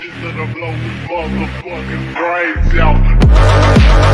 Just gonna blow this motherfucking brains out.